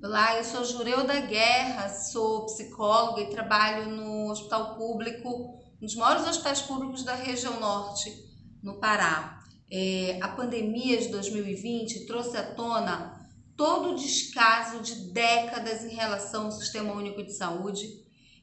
Olá, eu sou Jureuda Guerra, sou psicóloga e trabalho no Hospital Público, um dos maiores hospitais públicos da região norte, no Pará. É, a pandemia de 2020 trouxe à tona todo o descaso de décadas em relação ao Sistema Único de Saúde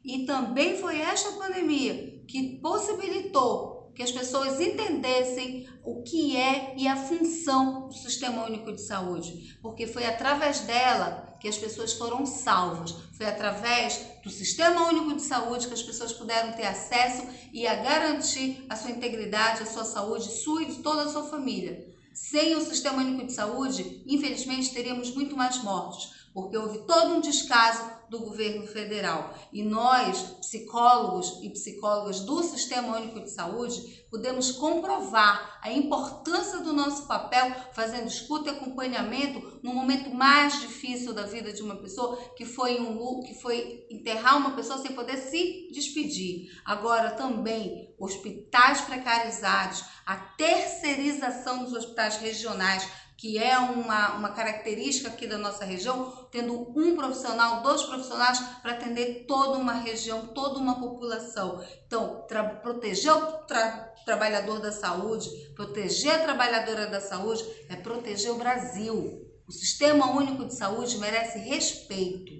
e também foi esta pandemia que possibilitou que as pessoas entendessem o que é e a função do Sistema Único de Saúde, porque foi através dela que as pessoas foram salvas, foi através do Sistema Único de Saúde que as pessoas puderam ter acesso e a garantir a sua integridade, a sua saúde, sua e de toda a sua família. Sem o Sistema Único de Saúde, infelizmente, teríamos muito mais mortes, porque houve todo um descaso do governo federal. E nós, psicólogos e psicólogas do Sistema Único de Saúde, podemos comprovar a importância do nosso papel fazendo escuta e acompanhamento no momento mais difícil da vida de uma pessoa, que foi um que foi enterrar uma pessoa sem poder se despedir. Agora também hospitais precarizados, a terceirização dos hospitais regionais que é uma, uma característica aqui da nossa região, tendo um profissional, dois profissionais para atender toda uma região, toda uma população. Então, proteger o tra trabalhador da saúde, proteger a trabalhadora da saúde, é proteger o Brasil. O Sistema Único de Saúde merece respeito.